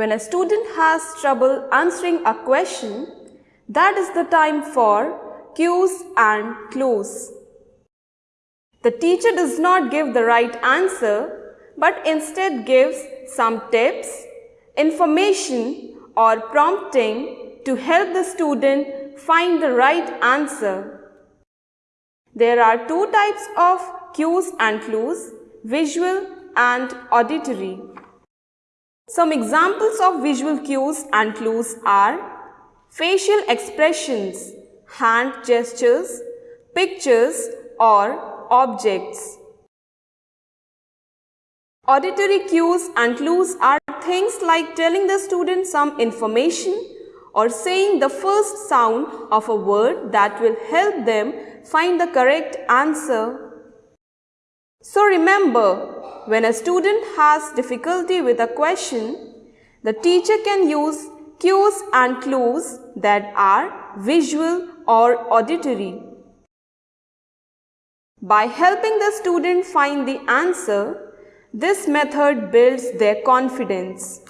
When a student has trouble answering a question, that is the time for cues and clues. The teacher does not give the right answer but instead gives some tips, information or prompting to help the student find the right answer. There are two types of cues and clues, visual and auditory. Some examples of visual cues and clues are facial expressions, hand gestures, pictures or objects. Auditory cues and clues are things like telling the student some information or saying the first sound of a word that will help them find the correct answer. So remember, when a student has difficulty with a question, the teacher can use cues and clues that are visual or auditory. By helping the student find the answer, this method builds their confidence.